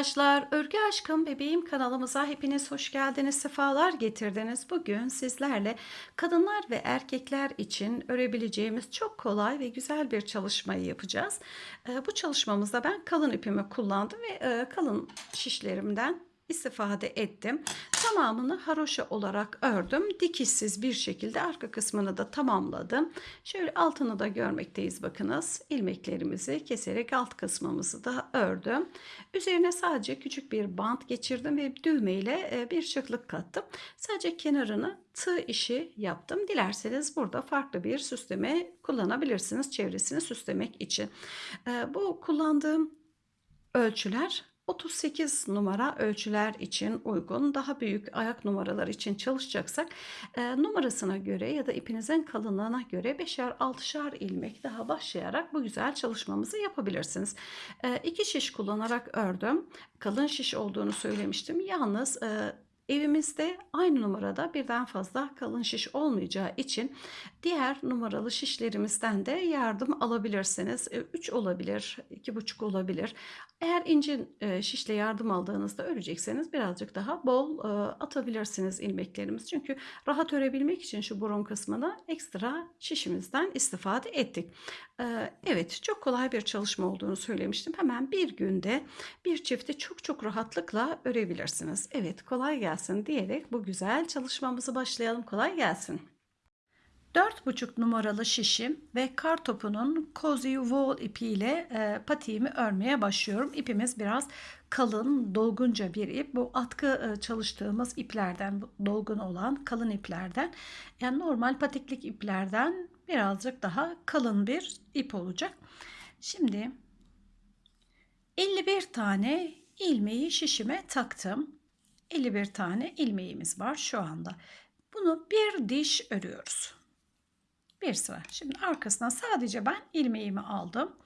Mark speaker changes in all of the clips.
Speaker 1: Arkadaşlar, Örgü Aşkım Bebeğim kanalımıza hepiniz hoş geldiniz, sefalar getirdiniz. Bugün sizlerle kadınlar ve erkekler için örebileceğimiz çok kolay ve güzel bir çalışmayı yapacağız. Ee, Bu çalışmamızda ben kalın ipimi kullandım ve e, kalın şişlerimden istifade ettim. Tamamını haroşa olarak ördüm. Dikişsiz bir şekilde arka kısmını da tamamladım. Şöyle altını da görmekteyiz bakınız. İlmeklerimizi keserek alt kısmımızı da ördüm. Üzerine sadece küçük bir bant geçirdim ve düğme ile e, bir şıklık kattım. Sadece kenarını tığ işi yaptım. Dilerseniz burada farklı bir süsleme kullanabilirsiniz çevresini süslemek için. E, Bu kullandığım ölçüler 38 numara ölçüler için uygun. Daha büyük ayak numaraları için çalışacaksak e, numarasına göre ya da ipinizin kalınlığına göre 5'er 6'şar ilmek daha başlayarak bu güzel çalışmamızı yapabilirsiniz. E, şiş kullanarak ördüm. Kalın şiş olduğunu söylemiştim. Yalnız e, Evimizde aynı numarada birden fazla kalın şiş olmayacağı için diğer numaralı şişlerimizden de yardım alabilirsiniz. 3 olabilir, 2,5 olabilir. Eğer ince e, şişle yardım aldığınızda örecekseniz birazcık daha bol e, atabilirsiniz ilmeklerimiz. Çünkü rahat örebilmek için şu burun kısmına ekstra şişimizden istifade ettik. E, evet çok kolay bir çalışma olduğunu söylemiştim. Hemen bir günde bir çifti çok çok rahatlıkla örebilirsiniz. Evet kolay gelsin diyerek bu güzel çalışmamızı başlayalım. Kolay gelsin. 4,5 numaralı şişim ve kar topunun cozy wool ipiyle e, patiğimi örmeye başlıyorum. İpimiz biraz kalın, dolgunca bir ip. Bu atkı e, çalıştığımız iplerden, dolgun olan kalın iplerden. Yani normal patiklik iplerden birazcık daha kalın bir ip olacak. Şimdi 51 tane ilmeği şişime taktım. 51 tane ilmeğimiz var şu anda. Bunu bir diş örüyoruz bir sıra. Şimdi arkasına sadece ben ilmeğimi aldım.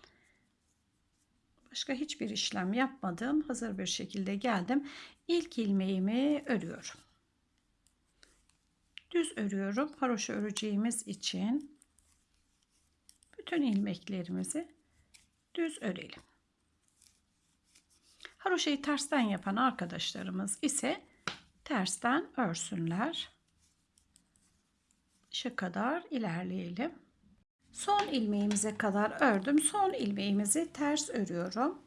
Speaker 1: Başka hiçbir işlem yapmadım. Hazır bir şekilde geldim. İlk ilmeğimi örüyorum. Düz örüyorum. Haroşa öreceğimiz için bütün ilmeklerimizi düz örelim. Haroşayı tersten yapan arkadaşlarımız ise tersten örsünler şu kadar ilerleyelim. Son ilmeğimize kadar ördüm. Son ilmeğimizi ters örüyorum.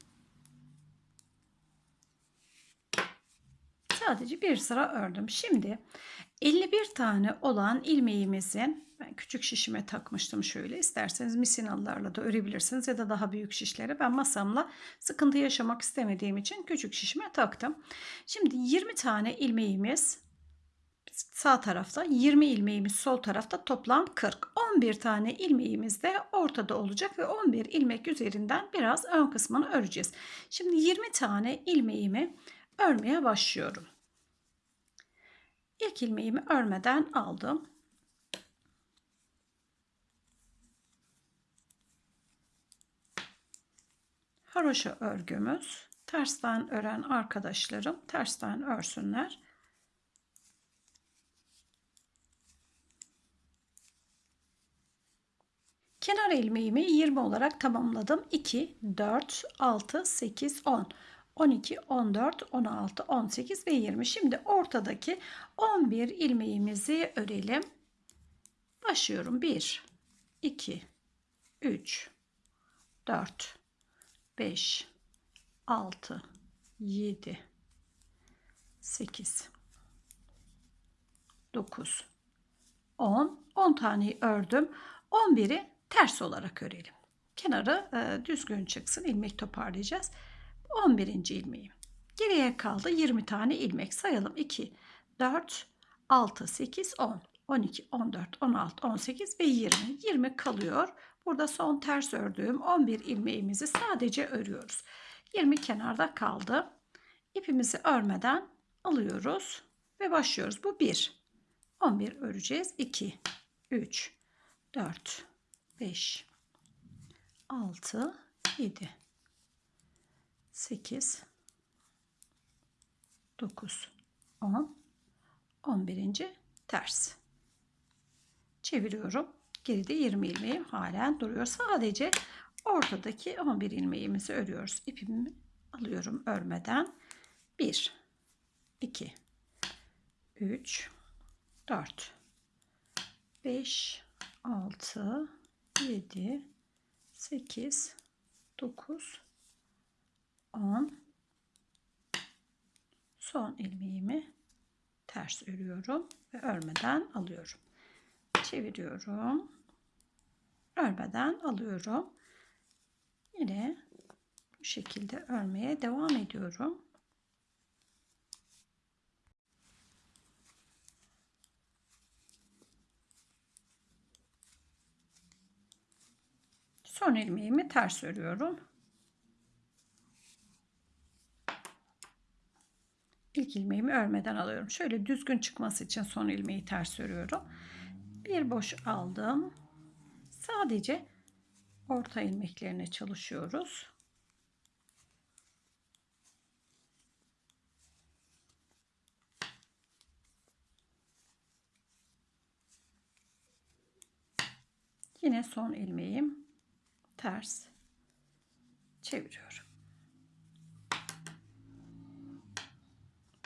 Speaker 1: Sadece bir sıra ördüm. Şimdi 51 tane olan ilmeğimizin ben küçük şişime takmıştım şöyle. İsterseniz misinalılarla da örebilirsiniz ya da daha büyük şişlere. Ben masamla sıkıntı yaşamak istemediğim için küçük şişime taktım. Şimdi 20 tane ilmeğimiz sağ tarafta 20 ilmeğimiz sol tarafta toplam 40. 11 tane ilmeğimiz de ortada olacak ve 11 ilmek üzerinden biraz ön kısmını öreceğiz. Şimdi 20 tane ilmeğimi örmeye başlıyorum. İlk ilmeğimi örmeden aldım. Haroşa örgümüz. Tersten ören arkadaşlarım tersten örsünler. Kenar ilmeğimi 20 olarak tamamladım. 2, 4, 6, 8, 10. 12, 14, 16, 18 ve 20. Şimdi ortadaki 11 ilmeğimizi örelim. Başlıyorum. 1, 2, 3, 4, 5, 6, 7, 8, 9, 10. 10 taneyi ördüm. 11'i ters olarak örelim. Kenarı e, düzgün çıksın. ilmek toparlayacağız. 11. ilmeğim. Geriye kaldı 20 tane ilmek. Sayalım. 2, 4, 6, 8, 10, 12, 14, 16, 18 ve 20. 20 kalıyor. Burada son ters ördüğüm 11 ilmeğimizi sadece örüyoruz. 20 kenarda kaldı. İpimizi örmeden alıyoruz ve başlıyoruz. Bu 1. 11 öreceğiz. 2, 3, 4, 5 6 7 8 9 10 11. ters. Çeviriyorum. Geride 20 ilmeğim halen duruyor. Sadece ortadaki 11 ilmeğimizi örüyoruz. İpimi alıyorum örmeden. 1 2 3 4 5 6 7 8 9 10 son ilmeğimi ters örüyorum ve örmeden alıyorum. Çeviriyorum. Örmeden alıyorum. Yine bu şekilde örmeye devam ediyorum. Son ilmeğimi ters örüyorum. İlk ilmeğimi örmeden alıyorum. Şöyle düzgün çıkması için son ilmeği ters örüyorum. Bir boş aldım. Sadece orta ilmeklerine çalışıyoruz. Yine son ilmeğim ters çeviriyorum.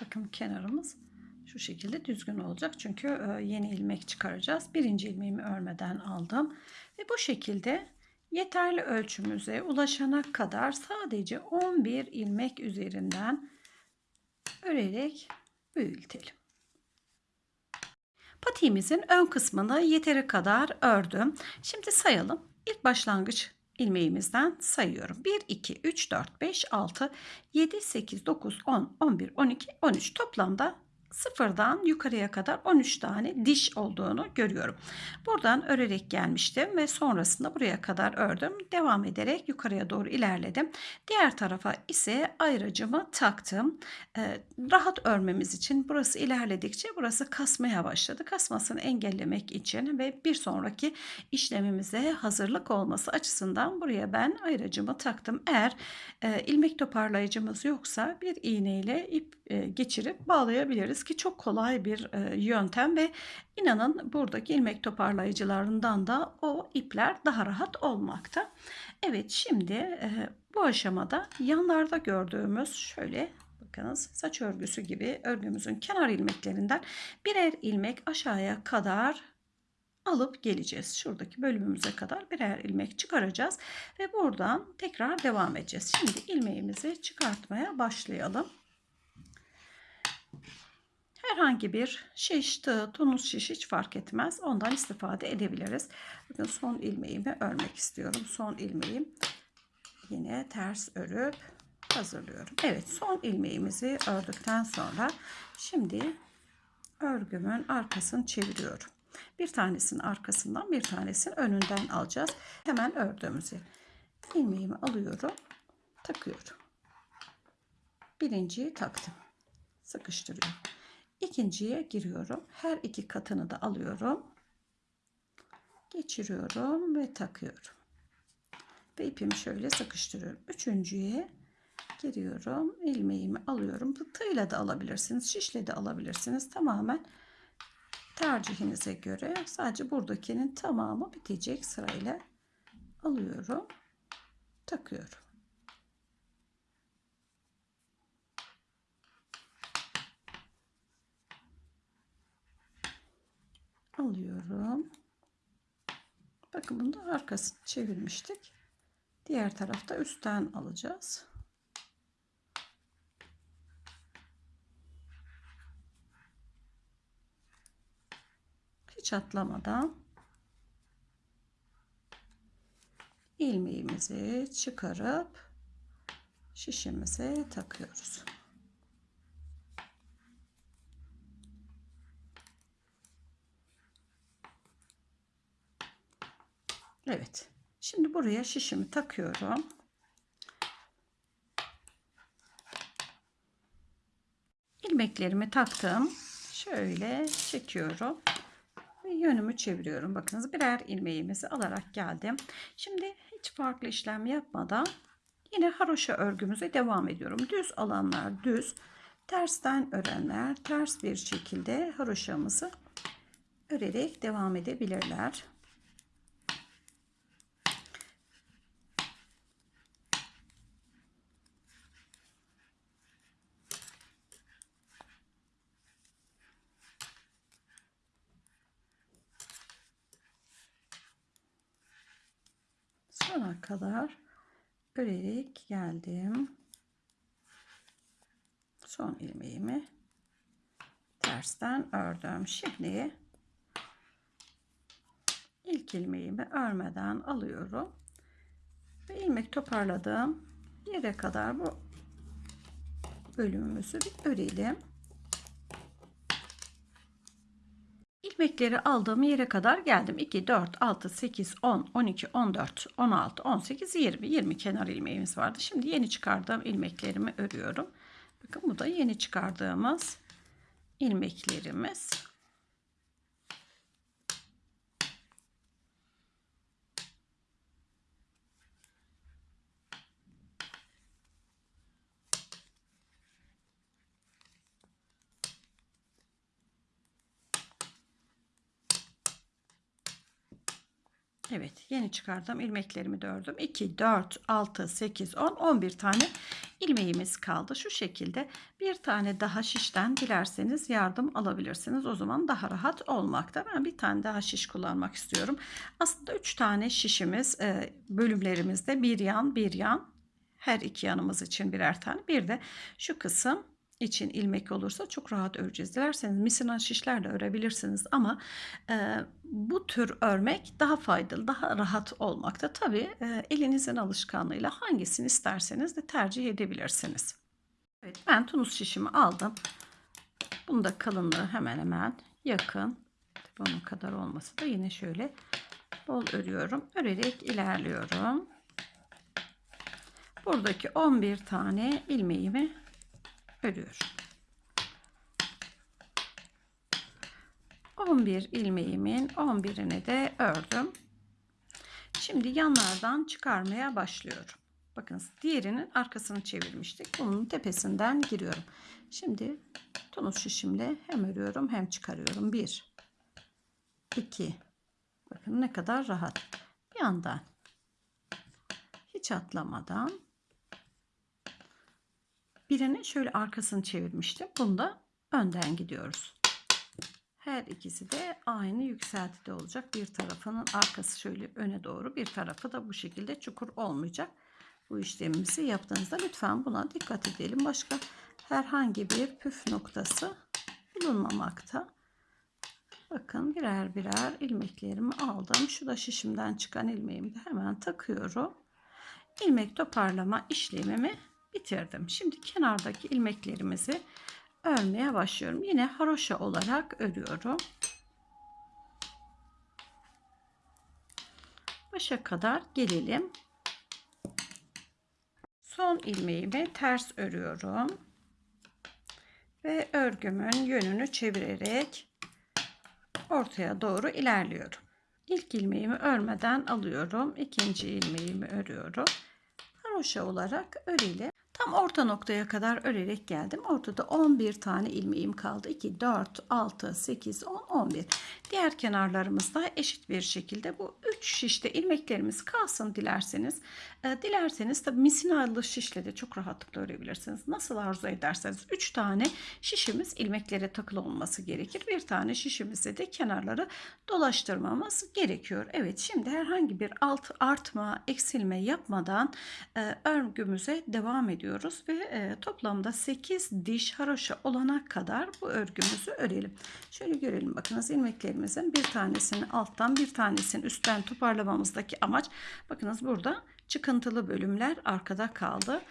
Speaker 1: Bakın kenarımız şu şekilde düzgün olacak. Çünkü e, yeni ilmek çıkaracağız. Birinci ilmeğimi örmeden aldım. Ve bu şekilde yeterli ölçümüze ulaşana kadar sadece 11 ilmek üzerinden örerek büyütelim. Patiğimizin ön kısmını yeteri kadar ördüm. Şimdi sayalım. İlk başlangıç ilmeğimizden sayıyorum. 1, 2, 3, 4, 5, 6, 7, 8, 9, 10, 11, 12, 13 toplamda sıfırdan yukarıya kadar 13 tane diş olduğunu görüyorum. Buradan örerek gelmiştim ve sonrasında buraya kadar ördüm. Devam ederek yukarıya doğru ilerledim. Diğer tarafa ise ayracımı taktım. Ee, rahat örmemiz için burası ilerledikçe burası kasmaya başladı. Kasmasını engellemek için ve bir sonraki işlemimize hazırlık olması açısından buraya ben ayracımı taktım. Eğer e, ilmek toparlayıcımız yoksa bir iğneyle ip e, geçirip bağlayabiliriz ki çok kolay bir e, yöntem ve inanın buradaki ilmek toparlayıcılarından da o ipler daha rahat olmakta. Evet şimdi e, bu aşamada yanlarda gördüğümüz şöyle bakınız saç örgüsü gibi örgümüzün kenar ilmeklerinden birer ilmek aşağıya kadar alıp geleceğiz. Şuradaki bölümümüze kadar birer ilmek çıkaracağız ve buradan tekrar devam edeceğiz. Şimdi ilmeğimizi çıkartmaya başlayalım herhangi bir şiş, tığ, tunus şiş hiç fark etmez. Ondan istifade edebiliriz. Bakın son ilmeğimi örmek istiyorum. Son ilmeğim yine ters örüp hazırlıyorum. Evet son ilmeğimizi ördükten sonra şimdi örgümün arkasını çeviriyorum. Bir tanesinin arkasından bir tanesinin önünden alacağız. Hemen ördüğümüzü ilmeğimi alıyorum. Takıyorum. Birinciyi taktım. Sıkıştırıyorum. İkinciye giriyorum. Her iki katını da alıyorum. Geçiriyorum ve takıyorum. Ve ipimi şöyle sıkıştırıyorum. Üçüncüye giriyorum. ilmeğimi alıyorum. Tığla da alabilirsiniz. Şişle de alabilirsiniz. Tamamen tercihinize göre. Sadece buradakinin tamamı bitecek sırayla alıyorum. Takıyorum. Alıyorum. Bakın bunu da arkasını çevirmiştik. Diğer tarafta üstten alacağız. Hiç atlamadan ilmeğimizi çıkarıp şişimize takıyoruz. Evet. Şimdi buraya şişimi takıyorum. İlmeklerimi taktım. Şöyle çekiyorum. Ve yönümü çeviriyorum. Bakınız birer ilmeğimizi alarak geldim. Şimdi hiç farklı işlem yapmadan yine haroşa örgümüze devam ediyorum. Düz alanlar düz. Tersten örenler ters bir şekilde haroşamızı örerek devam edebilirler. Kadar örerek geldim. Son ilmeğimi tersten ördüm. Şimdi ilk ilmeğimi örmeden alıyorum ve ilmek toparladığım yere kadar bu bölümümüzü bir örelim. İlmekleri aldığım yere kadar geldim. 2, 4, 6, 8, 10, 12, 14, 16, 18, 20. 20 kenar ilmeğimiz vardı. Şimdi yeni çıkardığım ilmeklerimi örüyorum. Bakın bu da yeni çıkardığımız ilmeklerimiz. Evet yeni çıkardığım ilmeklerimi de ördüm. 2, 4, 6, 8, 10, 11 tane ilmeğimiz kaldı. Şu şekilde bir tane daha şişten dilerseniz yardım alabilirsiniz. O zaman daha rahat olmakta. Ben bir tane daha şiş kullanmak istiyorum. Aslında 3 tane şişimiz e, bölümlerimizde bir yan bir yan her iki yanımız için birer tane. Bir de şu kısım için ilmek olursa çok rahat öreceğiz. Dilerseniz misina şişlerle örebilirsiniz ama e, bu tür örmek daha faydalı, daha rahat olmakta. Tabii e, elinizin alışkanlığıyla hangisini isterseniz de tercih edebilirsiniz. Evet ben tunus şişimi aldım. Bunun da kalınlığı hemen hemen yakın. Bunun kadar olması da yine şöyle bol örüyorum. Örerek ilerliyorum. Buradaki 11 tane ilmeğimi örüyorum. 11 ilmeğimin 11'ini de ördüm. Şimdi yanlardan çıkarmaya başlıyorum. Bakın diğerinin arkasını çevirmiştik. Bunun tepesinden giriyorum. Şimdi tunus şişimle hem örüyorum hem çıkarıyorum. 1 2 Bakın ne kadar rahat. Bir yandan hiç atlamadan Birini şöyle arkasını çevirmiştim. Bunda önden gidiyoruz. Her ikisi de aynı yükseltide olacak. Bir tarafının arkası şöyle öne doğru, bir tarafı da bu şekilde çukur olmayacak. Bu işlemimizi yaptığınızda lütfen buna dikkat edelim. Başka herhangi bir püf noktası bulunmamakta. Bakın birer birer ilmeklerimi aldım. Şu da şişimden çıkan ilmeğimi de hemen takıyorum. İlmek toparlama işlemimi bitirdim. Şimdi kenardaki ilmeklerimizi örmeye başlıyorum. Yine haroşa olarak örüyorum. Başa kadar gelelim. Son ilmeğimi ters örüyorum. Ve örgümün yönünü çevirerek ortaya doğru ilerliyorum. İlk ilmeğimi örmeden alıyorum. İkinci ilmeğimi örüyorum. Haroşa olarak örelim. Tam orta noktaya kadar örerek geldim. Ortada 11 tane ilmeğim kaldı. 2, 4, 6, 8, 10, 11. Diğer kenarlarımızda eşit bir şekilde bu 3 şişte ilmeklerimiz kalsın dilerseniz. E, dilerseniz tabi misinalı şişle de çok rahatlıkla örebilirsiniz. Nasıl arzu ederseniz 3 tane şişimiz ilmeklere takılı olması gerekir. Bir tane şişimizde de kenarları dolaştırmamız gerekiyor. Evet şimdi herhangi bir alt artma, eksilme yapmadan e, örgümüze devam ediyoruz ediyoruz ve e, toplamda 8 diş haroşa olana kadar bu örgümüzü örelim. Şöyle görelim bakınız ilmeklerimizin bir tanesini alttan bir tanesini üstten toparlamamızdaki amaç bakınız burada çıkıntılı bölümler arkada kaldı.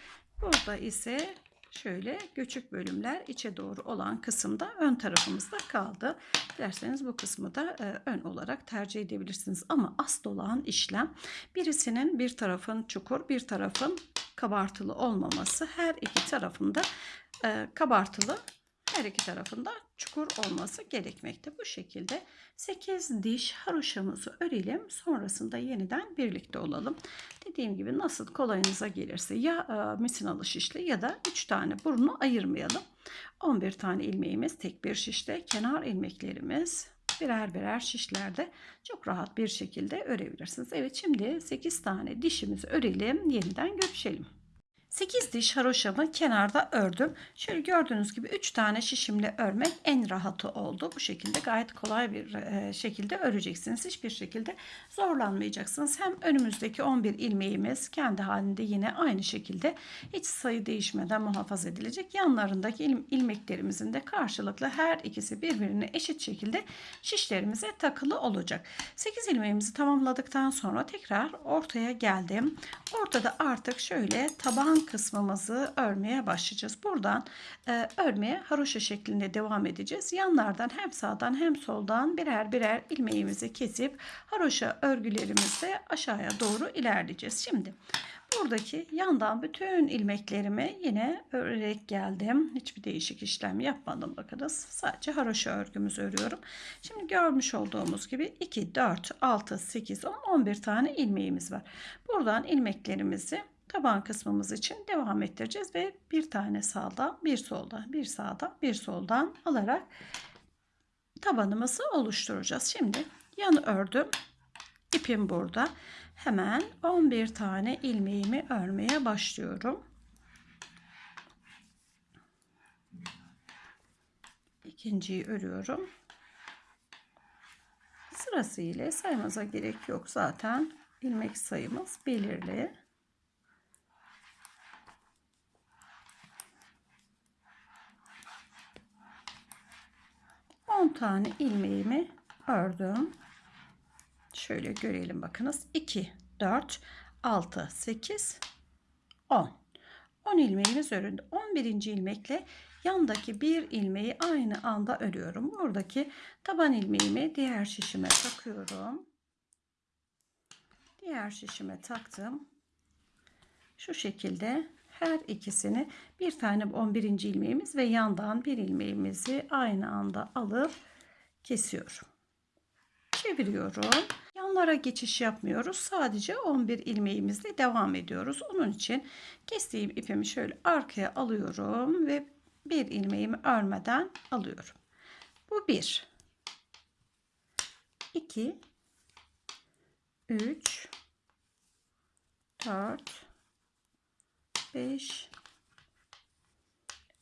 Speaker 1: Burada ise şöyle göçük bölümler içe doğru olan kısımda ön tarafımızda kaldı. Derseniz bu kısmı da e, ön olarak tercih edebilirsiniz. Ama asıl olan işlem birisinin bir tarafın çukur bir tarafın kabartılı olmaması her iki tarafında e, kabartılı her iki tarafında çukur olması gerekmekte. Bu şekilde 8 diş haroşamızı örelim. Sonrasında yeniden birlikte olalım. Dediğim gibi nasıl kolayınıza gelirse ya e, misinalı şişle ya da 3 tane burnu ayırmayalım. 11 tane ilmeğimiz tek bir şişte. Kenar ilmeklerimiz birer birer şişlerde çok rahat bir şekilde örebilirsiniz. Evet şimdi 8 tane dişimizi örelim. Yeniden görüşelim. 8 diş haroşamı kenarda ördüm. Şöyle gördüğünüz gibi 3 tane şişimle örmek en rahatı oldu. Bu şekilde gayet kolay bir e, şekilde öreceksiniz. Hiçbir şekilde zorlanmayacaksınız. Hem önümüzdeki 11 ilmeğimiz kendi halinde yine aynı şekilde hiç sayı değişmeden muhafaza edilecek. Yanlarındaki il ilmeklerimizin de karşılıklı her ikisi birbirine eşit şekilde şişlerimize takılı olacak. 8 ilmeğimizi tamamladıktan sonra tekrar ortaya geldim. Ortada artık şöyle taban kısmımızı örmeye başlayacağız. Buradan e, örmeye haroşa şeklinde devam edeceğiz. Yanlardan hem sağdan hem soldan birer birer ilmeğimizi kesip haroşa örgülerimizle aşağıya doğru ilerleyeceğiz. Şimdi buradaki yandan bütün ilmeklerimi yine örerek geldim. Hiçbir değişik işlem yapmadım bakınız. Sadece haroşa örgümüzü örüyorum. Şimdi görmüş olduğumuz gibi 2, 4, 6, 8, 10, 11 tane ilmeğimiz var. Buradan ilmeklerimizi taban kısmımız için devam ettireceğiz ve bir tane sağda, bir solda, bir sağda, bir soldan alarak tabanımızı oluşturacağız. Şimdi yan ördüm. İpim burada. Hemen 11 tane ilmeğimi örmeye başlıyorum. İkinciyi örüyorum. Sırasıyla saymaza gerek yok zaten. ilmek sayımız belirli. 10 tane ilmeğimi ördüm. Şöyle görelim bakınız. 2, 4, 6, 8, 10. 10 ilmeğimiz örüldü. 11. ilmekle yandaki bir ilmeği aynı anda örüyorum. Buradaki taban ilmeğimi diğer şişime takıyorum. Diğer şişime taktım. Şu şekilde her ikisini bir tane 11. ilmeğimiz ve yandan bir ilmeğimizi aynı anda alıp kesiyorum. Çeviriyorum. Yanlara geçiş yapmıyoruz. Sadece 11 ilmeğimizle devam ediyoruz. Onun için kestiğim ipimi şöyle arkaya alıyorum ve bir ilmeğimi örmeden alıyorum. Bu bir. 2 3 4 5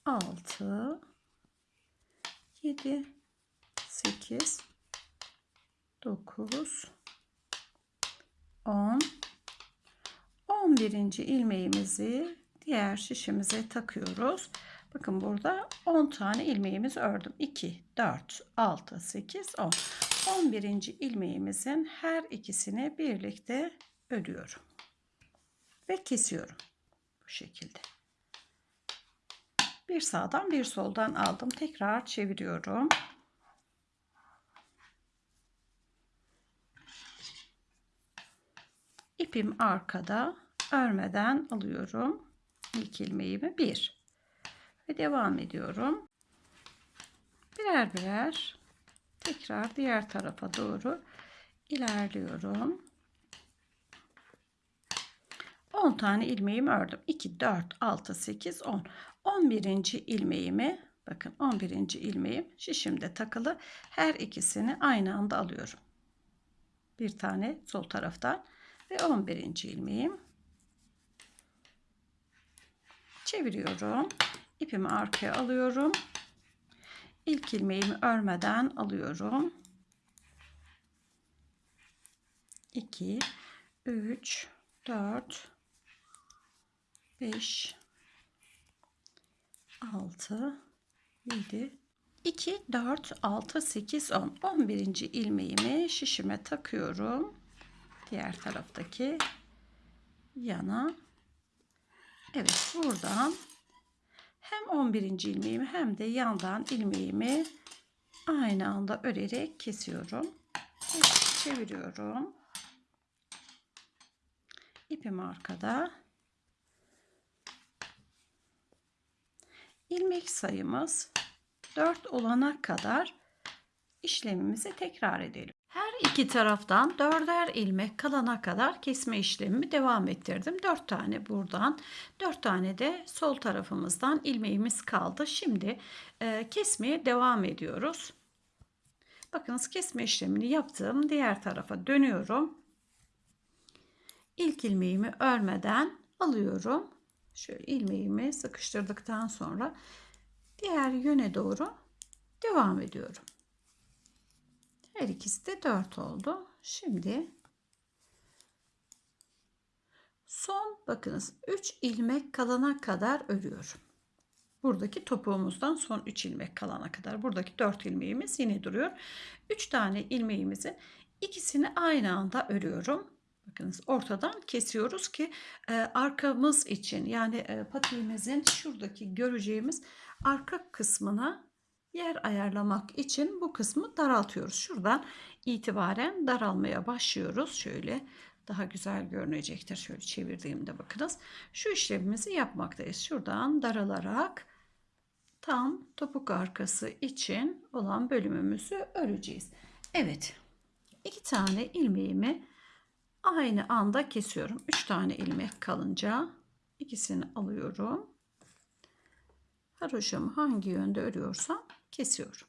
Speaker 1: 6 7 8 9 10 11. ilmeğimizi diğer şişimize takıyoruz. Bakın burada 10 tane ilmeğimiz ördüm. 2, 4, 6, 8, 10. 11. ilmeğimizin her ikisini birlikte örüyorum. Ve kesiyorum bu şekilde. Bir sağdan bir soldan aldım. Tekrar çeviriyorum. İpim arkada örmeden alıyorum. İlk ilmeğimi bir ve devam ediyorum. Birer birer tekrar diğer tarafa doğru ilerliyorum. 10 tane ilmeğimi ördüm. 2, 4, 6, 8, 10. 11. ilmeğimi bakın 11. ilmeğim şişimde takılı. Her ikisini aynı anda alıyorum. Bir tane sol taraftan ve 11. ilmeğim. Çeviriyorum. İpimi arkaya alıyorum. İlk ilmeğimi örmeden alıyorum. 2 3 4 5 6 7 2 4 6 8 10 11. ilmeğimi şişime takıyorum. Diğer taraftaki yana. Evet buradan hem 11. ilmeğimi hem de yandan ilmeğimi aynı anda örerek kesiyorum. Çeviriyorum. İpim arkada. İlmek sayımız 4 olana kadar işlemimizi tekrar edelim. Her iki taraftan dörder ilmek kalana kadar kesme işlemimi devam ettirdim. 4 tane buradan, 4 tane de sol tarafımızdan ilmeğimiz kaldı. Şimdi e, kesmeye devam ediyoruz. Bakınız kesme işlemini yaptım. Diğer tarafa dönüyorum. İlk ilmeğimi örmeden alıyorum şöyle ilmeğimi sıkıştırdıktan sonra diğer yöne doğru devam ediyorum. Her ikisi de 4 oldu. Şimdi son bakınız 3 ilmek kalana kadar örüyorum. Buradaki topuğumuzdan son 3 ilmek kalana kadar. Buradaki 4 ilmeğimiz yine duruyor. 3 tane ilmeğimizin ikisini aynı anda örüyorum. Bakınız ortadan kesiyoruz ki e, arkamız için yani e, patiğimizin şuradaki göreceğimiz arka kısmına yer ayarlamak için bu kısmı daraltıyoruz. Şuradan itibaren daralmaya başlıyoruz. Şöyle daha güzel görünecektir. Şöyle çevirdiğimde bakınız. Şu işlemimizi yapmaktayız. Şuradan daralarak tam topuk arkası için olan bölümümüzü öreceğiz. Evet. iki tane ilmeğimi aynı anda kesiyorum. Üç tane ilmek kalınca ikisini alıyorum. Haroşamı hangi yönde örüyorsam kesiyorum.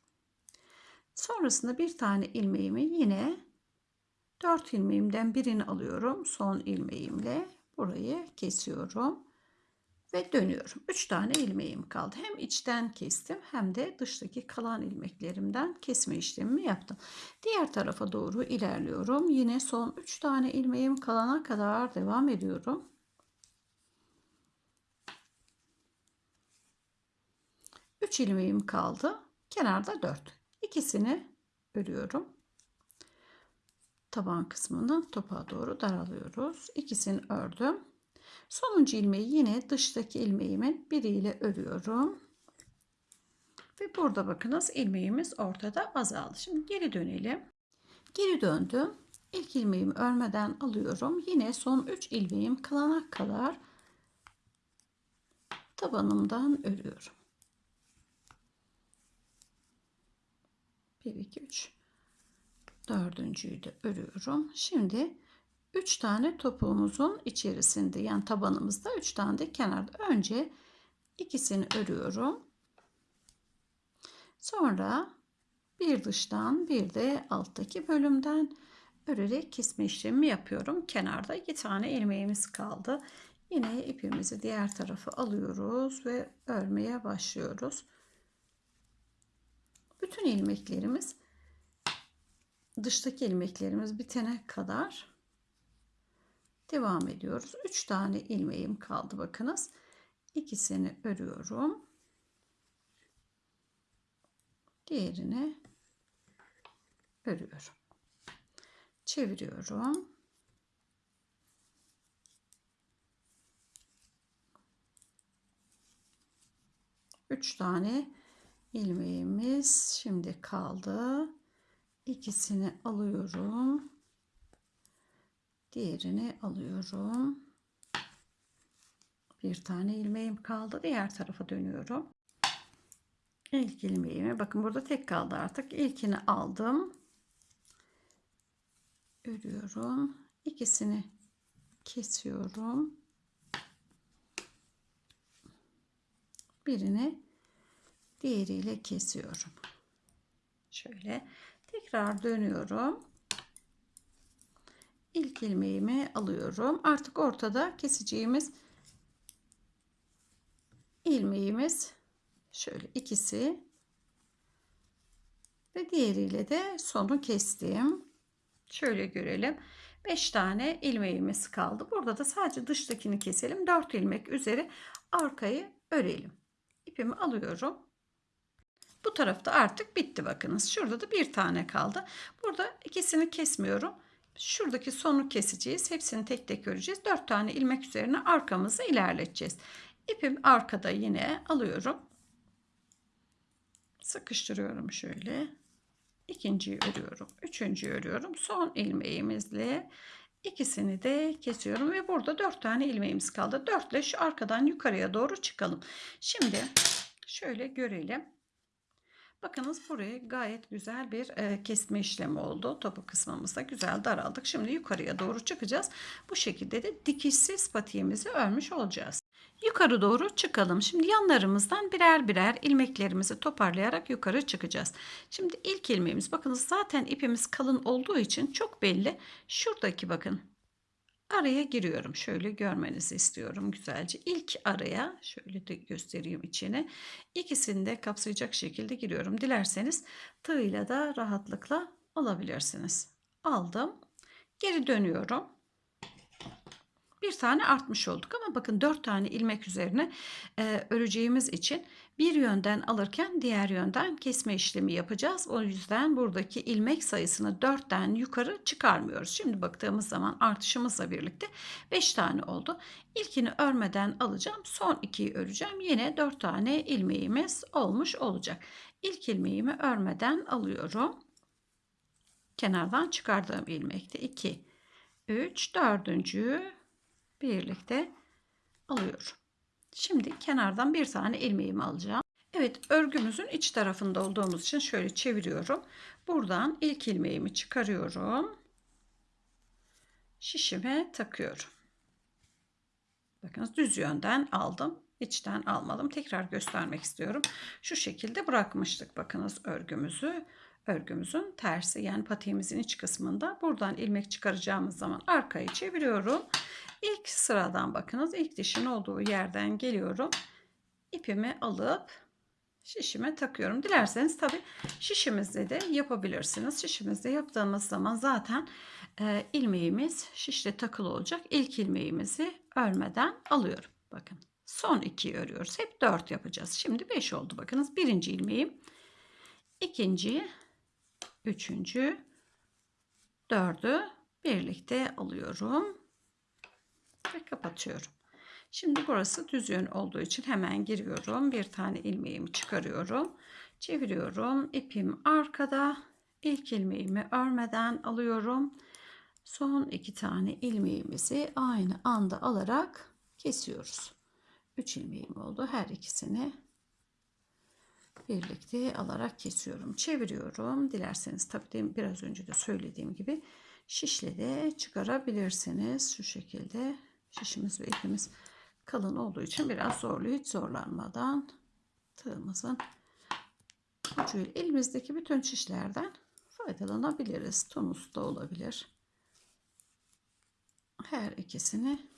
Speaker 1: Sonrasında bir tane ilmeğimi yine 4 ilmeğimden birini alıyorum. Son ilmeğimle burayı kesiyorum ve dönüyorum. 3 tane ilmeğim kaldı. Hem içten kestim hem de dıştaki kalan ilmeklerimden kesme işlemimi yaptım. Diğer tarafa doğru ilerliyorum. Yine son 3 tane ilmeğim kalana kadar devam ediyorum. Üç ilmeğim kaldı. Kenarda 4. İkisini örüyorum. Taban kısmını topa doğru daralıyoruz. İkisini ördüm. Sonuncu ilmeği yine dıştaki ilmeğimin biriyle örüyorum. Ve burada bakınız ilmeğimiz ortada azaldı. Şimdi geri dönelim. Geri döndüm. İlk ilmeğimi örmeden alıyorum. Yine son 3 ilmeğim kalana kadar tabanımdan örüyorum. 1 2 3 dördüncüyü de örüyorum. Şimdi 3 tane topuğumuzun içerisinde yani tabanımızda 3 tane de kenarda önce ikisini örüyorum. Sonra bir dıştan bir de alttaki bölümden örerek kesme işlemi yapıyorum. Kenarda iki tane ilmeğimiz kaldı. Yine ipimizi diğer tarafa alıyoruz ve örmeye başlıyoruz. Bütün ilmeklerimiz dıştaki ilmeklerimiz bitene kadar devam ediyoruz. 3 tane ilmeğim kaldı bakınız. İkisini örüyorum. Diğerini örüyorum. Çeviriyorum. Üç tane ilmeğimiz şimdi kaldı. İkisini alıyorum. Diğerini alıyorum. Bir tane ilmeğim kaldı. Diğer tarafa dönüyorum. İlk ilmeğimi bakın burada tek kaldı artık. İlkini aldım. Örüyorum. İkisini kesiyorum. Birini diğeriyle kesiyorum. Şöyle tekrar dönüyorum. İlk ilmeğimi alıyorum. Artık ortada keseceğimiz ilmeğimiz şöyle ikisi ve diğeriyle de sonu kestim. Şöyle görelim. 5 tane ilmeğimiz kaldı. Burada da sadece dıştakini keselim. 4 ilmek üzeri arkayı örelim. İpimi alıyorum. Bu tarafta artık bitti bakınız. Şurada da bir tane kaldı. Burada ikisini kesmiyorum. Şuradaki sonu keseceğiz. Hepsini tek tek öreceğiz. 4 tane ilmek üzerine arkamızı ilerleteceğiz. İpim arkada yine alıyorum. Sıkıştırıyorum şöyle. İkinciyi örüyorum. Üçüncüyü örüyorum. Son ilmeğimizle ikisini de kesiyorum ve burada 4 tane ilmeğimiz kaldı. 4 ile şu arkadan yukarıya doğru çıkalım. Şimdi şöyle görelim. Bakınız buraya gayet güzel bir e, kesme işlemi oldu. Topu kısmımızda güzel daraldık. Şimdi yukarıya doğru çıkacağız. Bu şekilde de dikişsiz patiğimizi örmüş olacağız. Yukarı doğru çıkalım. Şimdi yanlarımızdan birer birer ilmeklerimizi toparlayarak yukarı çıkacağız. Şimdi ilk ilmeğimiz bakınız zaten ipimiz kalın olduğu için çok belli. Şuradaki bakın araya giriyorum. Şöyle görmenizi istiyorum güzelce. İlk araya şöyle de göstereyim içini. İkisini de kapsayacak şekilde giriyorum. Dilerseniz tığıyla da rahatlıkla alabilirsiniz. Aldım. Geri dönüyorum. Bir tane artmış olduk ama bakın dört tane ilmek üzerine e, öreceğimiz için bir yönden alırken diğer yönden kesme işlemi yapacağız. O yüzden buradaki ilmek sayısını dörtten yukarı çıkarmıyoruz. Şimdi baktığımız zaman artışımızla birlikte 5 tane oldu. İlkini örmeden alacağım. Son ikiyi öreceğim. Yine dört tane ilmeğimiz olmuş olacak. İlk ilmeğimi örmeden alıyorum. Kenardan çıkardığım ilmekte 2, 3, dördüncüyü birlikte alıyorum. Şimdi kenardan bir tane ilmeğimi alacağım. Evet örgümüzün iç tarafında olduğumuz için şöyle çeviriyorum. Buradan ilk ilmeğimi çıkarıyorum. Şişime takıyorum. Bakınız düz yönden aldım. İçten almadım. Tekrar göstermek istiyorum. Şu şekilde bırakmıştık bakınız örgümüzü. Örgümüzün tersi yani patiğimizin iç kısmında buradan ilmek çıkaracağımız zaman arkayı çeviriyorum. İlk sıradan bakınız ilk dişin olduğu yerden geliyorum. İpimi alıp şişime takıyorum. Dilerseniz tabi şişimizde de yapabilirsiniz. Şişimizde yaptığımız zaman zaten e, ilmeğimiz şişle takılı olacak. İlk ilmeğimizi örmeden alıyorum. Bakın son iki örüyoruz. Hep dört yapacağız. Şimdi beş oldu bakınız. Birinci ilmeğim. ikinci, üçüncü, dördü birlikte alıyorum ve kapatıyorum. Şimdi burası düz yön olduğu için hemen giriyorum. Bir tane ilmeğimi çıkarıyorum. Çeviriyorum. İpim arkada. İlk ilmeğimi örmeden alıyorum. Son iki tane ilmeğimizi aynı anda alarak kesiyoruz. Üç ilmeğim oldu. Her ikisini birlikte alarak kesiyorum. Çeviriyorum. Dilerseniz tabii biraz önce de söylediğim gibi şişle de çıkarabilirsiniz. Şu şekilde şişimiz ve ipimiz kalın olduğu için biraz zorluyor. Hiç zorlanmadan tığımızın ucuyla elimizdeki bütün şişlerden faydalanabiliriz. Tonus da olabilir. Her ikisini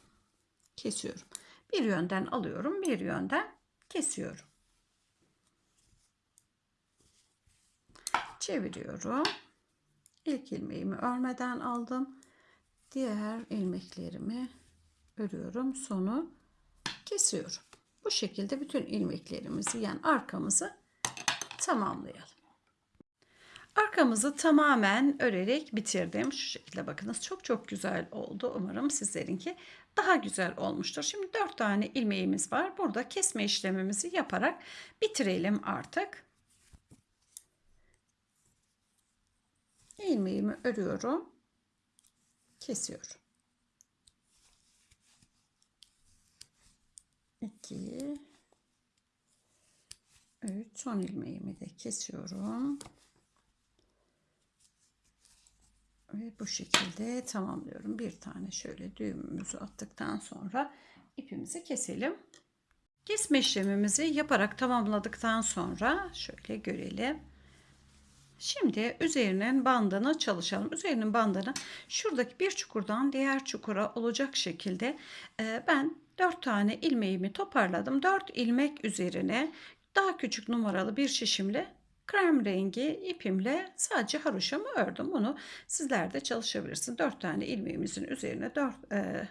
Speaker 1: kesiyorum. Bir yönden alıyorum, bir yönden kesiyorum. Çeviriyorum. İlk ilmeğimi örmeden aldım. Diğer ilmeklerimi örüyorum. Sonu kesiyorum. Bu şekilde bütün ilmeklerimizi yani arkamızı tamamlayalım. Arkamızı tamamen örerek bitirdim. Şu şekilde bakınız çok çok güzel oldu. Umarım sizlerinki daha güzel olmuştur. Şimdi 4 tane ilmeğimiz var. Burada kesme işlemimizi yaparak bitirelim artık. İlmeğimi örüyorum. Kesiyorum. 2 3 son ilmeğimi de kesiyorum. Ve bu şekilde tamamlıyorum. Bir tane şöyle düğümümüzü attıktan sonra ipimizi keselim. Kesme işlemimizi yaparak tamamladıktan sonra şöyle görelim. Şimdi üzerinin bandını çalışalım. Üzerinin bandını şuradaki bir çukurdan diğer çukura olacak şekilde e, ben 4 tane ilmeğimi toparladım. 4 ilmek üzerine daha küçük numaralı bir şişimle krem rengi ipimle sadece haroşamı ördüm. Bunu sizler de çalışabilirsiniz. 4 tane ilmeğimizin üzerine 4 e,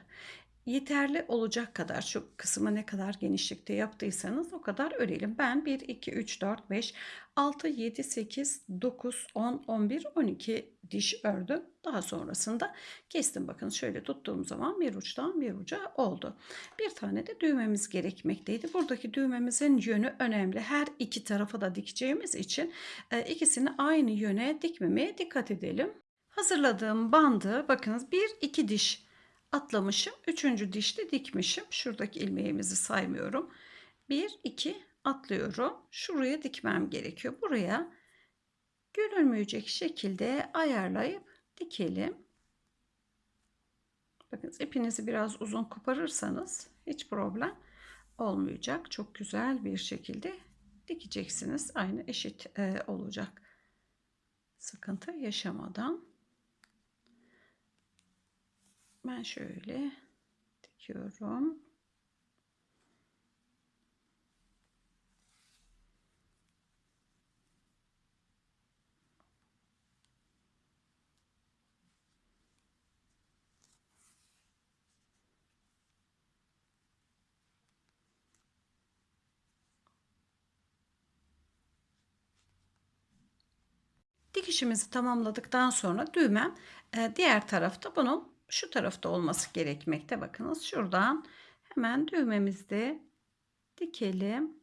Speaker 1: yeterli olacak kadar şu kısmı ne kadar genişlikte yaptıysanız o kadar örelim. Ben 1, 2, 3, 4, 5, 6, 7, 8, 9, 10, 11, 12 diş ördüm. Daha sonrasında kestim. Bakın şöyle tuttuğum zaman bir uçtan bir uca oldu. Bir tane de düğmemiz gerekmekteydi. Buradaki düğmemizin yönü önemli. Her iki tarafa da dikeceğimiz için e, ikisini aynı yöne dikmemeye dikkat edelim. Hazırladığım bandı bakınız bir iki diş atlamışım. Üçüncü dişte dikmişim. Şuradaki ilmeğimizi saymıyorum. Bir, iki atlıyorum. Şuraya dikmem gerekiyor. Buraya görülmeyecek şekilde ayarlayıp dikelim. Bakın ipinizi biraz uzun koparırsanız hiç problem olmayacak. Çok güzel bir şekilde dikeceksiniz. Aynı eşit e, olacak. Sıkıntı yaşamadan. Ben şöyle dikiyorum. Dikişimizi tamamladıktan sonra düğmem e, diğer tarafta bunun şu tarafta olması gerekmekte. Bakınız şuradan hemen düğmemizde dikelim.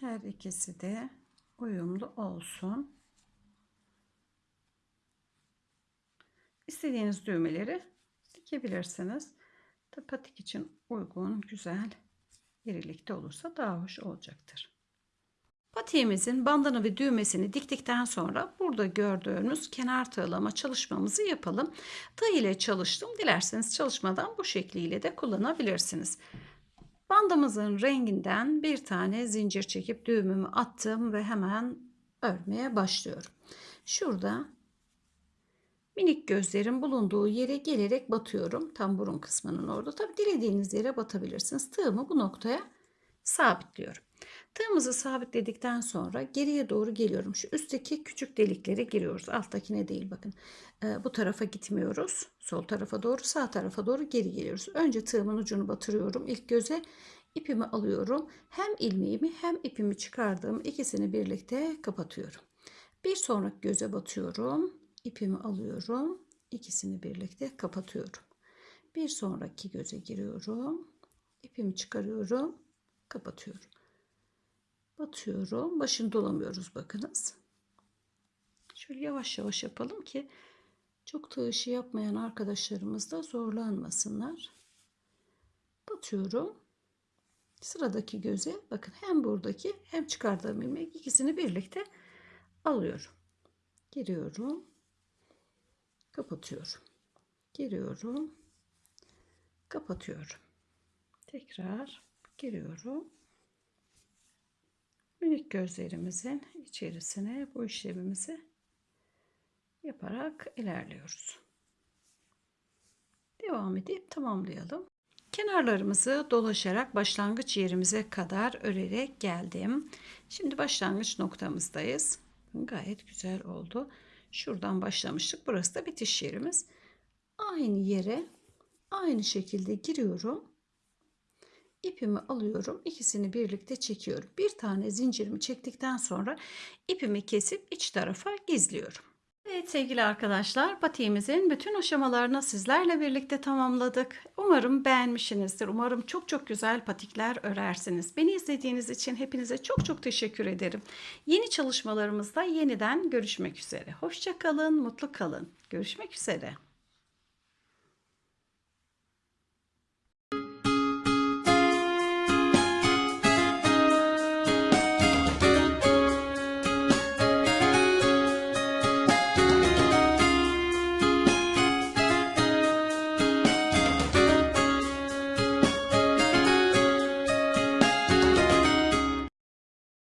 Speaker 1: Her ikisi de uyumlu olsun. İstediğiniz düğmeleri dikebilirsiniz. Patik için uygun, güzel irilikte olursa daha hoş olacaktır. Patiğimizin bandını ve düğmesini diktikten sonra burada gördüğünüz kenar tığlama çalışmamızı yapalım. Tığ ile çalıştım. Dilerseniz çalışmadan bu şekliyle de kullanabilirsiniz. Bandımızın renginden bir tane zincir çekip düğümümü attım ve hemen örmeye başlıyorum. Şurada minik gözlerin bulunduğu yere gelerek batıyorum. Tam burun kısmının orada. Tabi dilediğiniz yere batabilirsiniz. Tığımı bu noktaya sabitliyorum. Tığımızı sabitledikten sonra geriye doğru geliyorum. Şu üstteki küçük deliklere giriyoruz. Alttakine değil bakın. Ee, bu tarafa gitmiyoruz. Sol tarafa doğru sağ tarafa doğru geri geliyoruz. Önce tığımın ucunu batırıyorum. İlk göze ipimi alıyorum. Hem ilmeğimi hem ipimi çıkardığım ikisini birlikte kapatıyorum. Bir sonraki göze batıyorum. İpimi alıyorum. İkisini birlikte kapatıyorum. Bir sonraki göze giriyorum. İpimi çıkarıyorum. Kapatıyorum batıyorum. Başını dolamıyoruz bakınız. Şöyle yavaş yavaş yapalım ki çok tığ yapmayan arkadaşlarımız da zorlanmasınlar. Batıyorum. Sıradaki göze bakın hem buradaki hem çıkardığım ilmek ikisini birlikte alıyorum. Giriyorum. Kapatıyorum. Giriyorum. Kapatıyorum. Tekrar giriyorum minik gözlerimizin içerisine bu işlemimizi yaparak ilerliyoruz. Devam edip tamamlayalım. Kenarlarımızı dolaşarak başlangıç yerimize kadar örerek geldim. Şimdi başlangıç noktamızdayız. Gayet güzel oldu. Şuradan başlamıştık. Burası da bitiş yerimiz. Aynı yere aynı şekilde giriyorum ipimi alıyorum. ikisini birlikte çekiyorum. Bir tane zincirimi çektikten sonra ipimi kesip iç tarafa gizliyorum. Evet sevgili arkadaşlar patiğimizin bütün aşamalarını sizlerle birlikte tamamladık. Umarım beğenmişsinizdir. Umarım çok çok güzel patikler örersiniz. Beni izlediğiniz için hepinize çok çok teşekkür ederim. Yeni çalışmalarımızda yeniden görüşmek üzere. Hoşçakalın, mutlu kalın. Görüşmek üzere.